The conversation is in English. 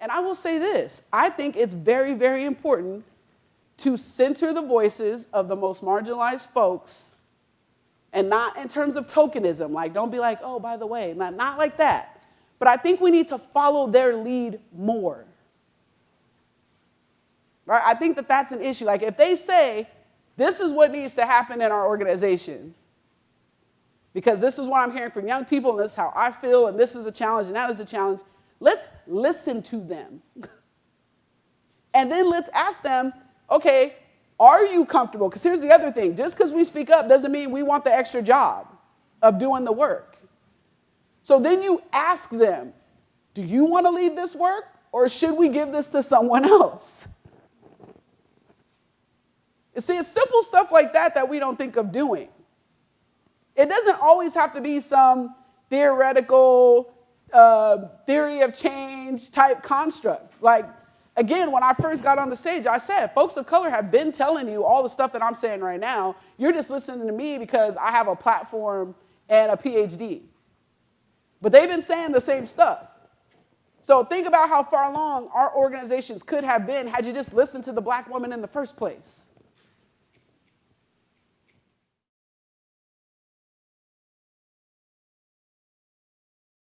And I will say this I think it's very, very important to center the voices of the most marginalized folks and not in terms of tokenism. Like, don't be like, oh, by the way, not, not like that. But I think we need to follow their lead more. Right? I think that that's an issue. Like, if they say, this is what needs to happen in our organization, because this is what I'm hearing from young people, and this is how I feel, and this is a challenge, and that is a challenge, let's listen to them. and then let's ask them, okay, are you comfortable? Because here's the other thing just because we speak up doesn't mean we want the extra job of doing the work. So then you ask them, do you want to lead this work or should we give this to someone else? You see, it's simple stuff like that that we don't think of doing. It doesn't always have to be some theoretical uh, theory of change type construct. Like, again, when I first got on the stage, I said, folks of color have been telling you all the stuff that I'm saying right now. You're just listening to me because I have a platform and a PhD. But they've been saying the same stuff. So think about how far along our organizations could have been had you just listened to the black woman in the first place.